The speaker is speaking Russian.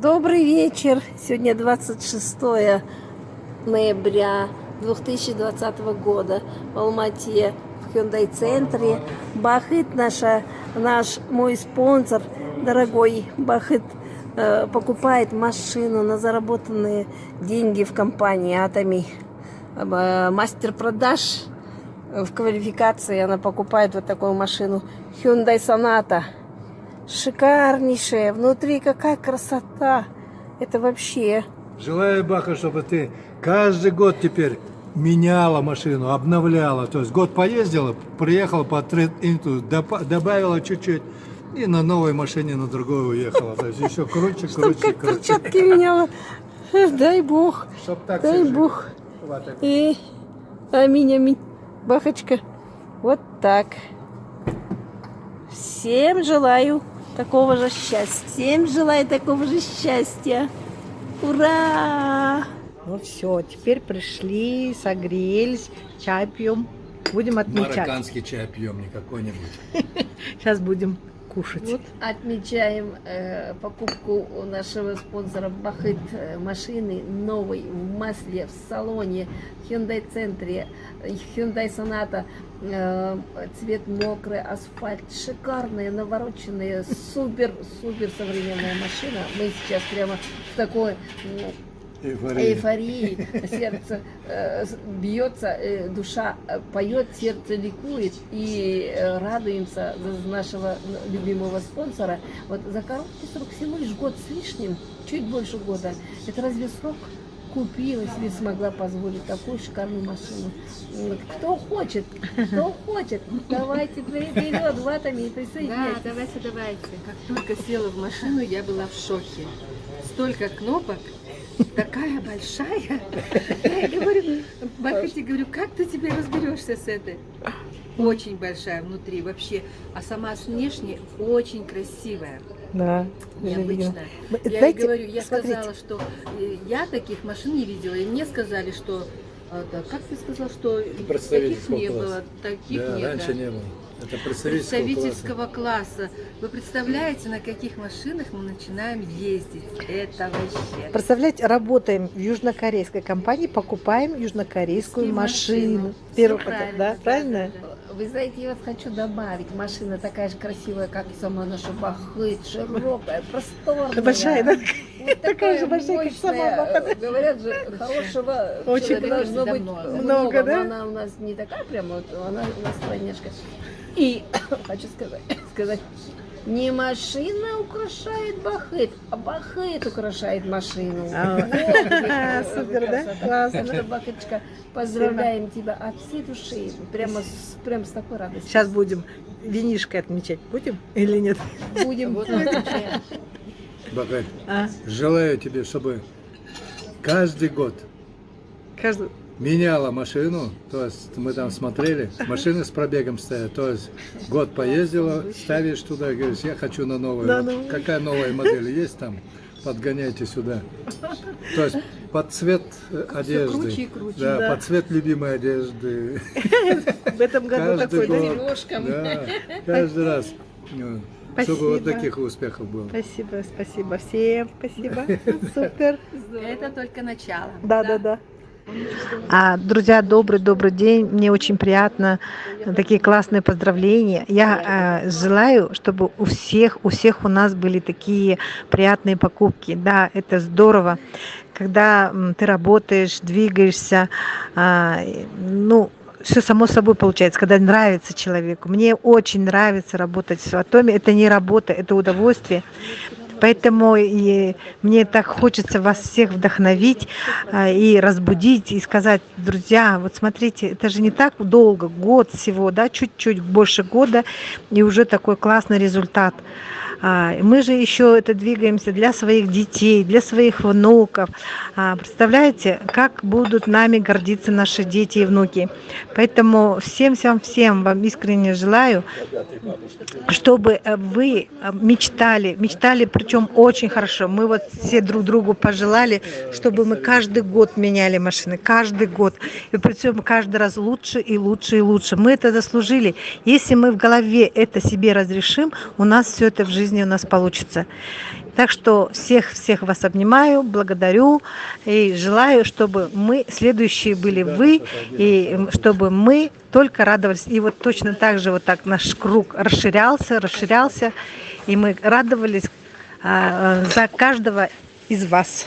Добрый вечер. Сегодня 26 ноября 2020 года в Алмате, в Hyundai центре. Бахыт наша, наш мой спонсор, дорогой Бахыт, э, покупает машину на заработанные деньги в компании Атоми. Э, мастер продаж в квалификации она покупает вот такую машину Hyundai Sonata. Шикарнейшая. Внутри какая красота. Это вообще... Желаю, Баха, чтобы ты каждый год теперь меняла машину, обновляла. То есть год поездила, приехала по инту, добавила чуть-чуть и на новой машине на другую уехала. То есть еще круче, круче, Чтоб как перчатки меняла. Дай бог. Чтоб так Дай бог. И аминь, аминь. Бахочка. Вот так. Всем желаю такого же счастья. Всем желаю такого же счастья. Ура! Ну все, теперь пришли, согрелись, чай пьем. Будем отмечать. Марокканский чай пьем, не какой-нибудь. Сейчас будем кушать. Вот отмечаем э, покупку у нашего спонсора Бахыт э, машины новой в масле в салоне Hyundai центре Hyundai Sonata э, цвет мокрый асфальт шикарная навороченная супер супер современная машина мы сейчас прямо в такой Эйфория. эйфории, сердце э, бьется, э, душа э, поет, сердце ликует и э, радуемся за нашего любимого спонсора. Вот за короткий срок, всего лишь год с лишним, чуть больше года, это разве срок? Купила себе, смогла позволить такую шикарную машину. Вот. Кто хочет, кто хочет, давайте вперед в атоме и присоединяйтесь. Да, давайте, давайте. Как только села в машину, я была в шоке. Столько кнопок, такая большая. Я говорю, Бахати, говорю, как ты теперь разберешься с этой? Очень большая внутри вообще, а сама внешне очень красивая. Да, необычная. Я Знаете, говорю, я смотрите. сказала, что э, я таких машин не видела, и мне сказали, что а, да, как ты сказал, что таких не было, таких Да, нет. раньше да. не было. Это представительского, представительского класса. Вы представляете, на каких машинах мы начинаем ездить? Это вообще. Представляете, работаем в южнокорейской компании, покупаем южнокорейскую машину. Всё Первый, правильно, да, правильно? да, да. Вы знаете, я вот хочу добавить, машина такая же красивая, как и сама наша Бахыт, широкая, просторная. Большая, да? Вот Такая же большая, как сама. Бахыт. Говорят же, хорошего Очень человека должно быть много. много, Много, но да? она у нас не такая прям, вот, она у нас стройняшка. И хочу сказать, сказать, не машина украшает Бахыт, а Бахыт украшает машину. А, Супер, да? Классно. Так что, Бахыточка, поздравляем тебя от всей души, прямо с, прям с такой радостью. Сейчас будем винишкой отмечать. Будем или нет? будем. Бахать, А, желаю тебе, чтобы каждый год каждый... меняла машину, то есть мы там смотрели, машины с пробегом стоят, то есть год поездила, ставишь туда, говоришь, я хочу на новую. Да, Вот ну. Какая новая модель есть там, подгоняйте сюда. То есть под цвет э, одежды. круче и круче, да, да. под цвет любимой одежды. В этом году Каждый такой, сережкам. Да, каждый раз. Ну, Чтобы вот Спасибо. таких успехов было. Спасибо, спасибо всем, спасибо. Супер. Это только начало. Да, да, да. А, друзья, добрый-добрый день. Мне очень приятно. Такие классные поздравления. Я э, желаю, чтобы у всех, у всех у нас были такие приятные покупки. Да, это здорово. Когда ты работаешь, двигаешься, и, ну, все само собой получается, когда нравится человеку. Мне очень нравится работать в Атоме. Это не работа, это удовольствие. Поэтому и мне так хочется вас всех вдохновить а, и разбудить, и сказать, друзья, вот смотрите, это же не так долго, год всего, да, чуть-чуть больше года, и уже такой классный результат. А, Мы же еще это двигаемся для своих детей, для своих внуков. А, Представляете, как будут нами гордиться наши дети и внуки. Поэтому всем-всем-всем вам искренне желаю, чтобы э, вы э, мечтали, мечтали, причем очень хорошо. Мы вот все друг другу пожелали, чтобы мы каждый год меняли машины, каждый год. И причем каждый раз лучше и лучше и лучше. Мы это заслужили. Если мы в голове это себе разрешим, у нас все это в жизни у нас получится. Так что всех-всех вас обнимаю, благодарю и желаю, чтобы мы, следующие были вы, и чтобы мы только радовались. И вот точно так же вот так наш круг расширялся, расширялся, и мы радовались за каждого из вас.